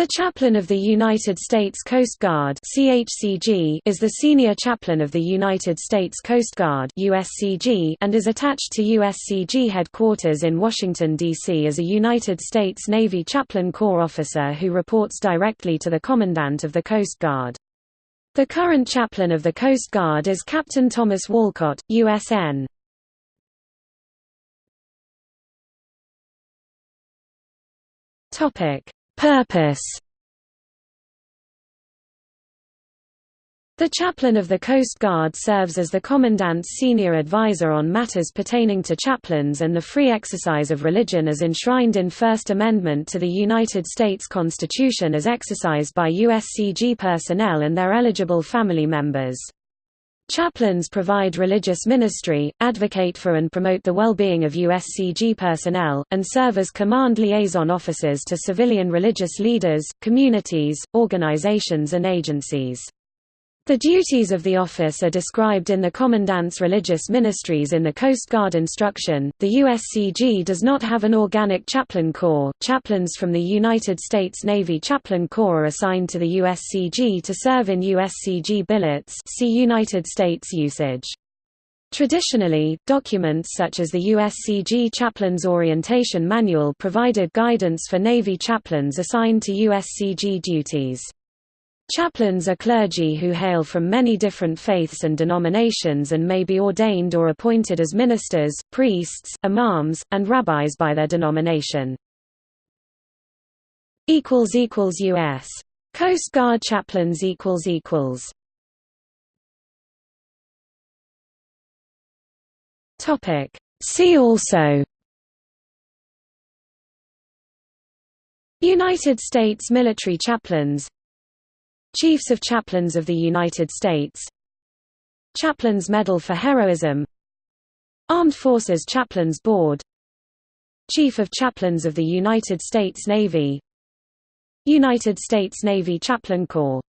The Chaplain of the United States Coast Guard (CHCG) is the senior chaplain of the United States Coast Guard (USCG) and is attached to USCG headquarters in Washington D.C. as a United States Navy Chaplain Corps officer who reports directly to the Commandant of the Coast Guard. The current chaplain of the Coast Guard is Captain Thomas Walcott, USN. Topic Purpose The chaplain of the Coast Guard serves as the Commandant's senior advisor on matters pertaining to chaplains and the free exercise of religion as enshrined in First Amendment to the United States Constitution as exercised by USCG personnel and their eligible family members. Chaplains provide religious ministry, advocate for and promote the well-being of USCG personnel, and serve as command liaison officers to civilian religious leaders, communities, organizations and agencies. The duties of the office are described in the Commandant's Religious Ministries in the Coast Guard Instruction. The USCG does not have an organic chaplain corps. Chaplains from the United States Navy Chaplain Corps are assigned to the USCG to serve in USCG billets. See United States usage. Traditionally, documents such as the USCG Chaplain's Orientation Manual provided guidance for Navy chaplains assigned to USCG duties. Chaplains are clergy who hail from many different faiths and denominations and may be ordained or appointed as ministers, priests, imams, and rabbis by their denomination. U.S. Coast Guard chaplains. See also United States military chaplains Chiefs of Chaplains of the United States. Chaplains Medal for Heroism. Armed Forces Chaplains Board. Chief of Chaplains of the United States Navy. United States Navy Chaplain Corps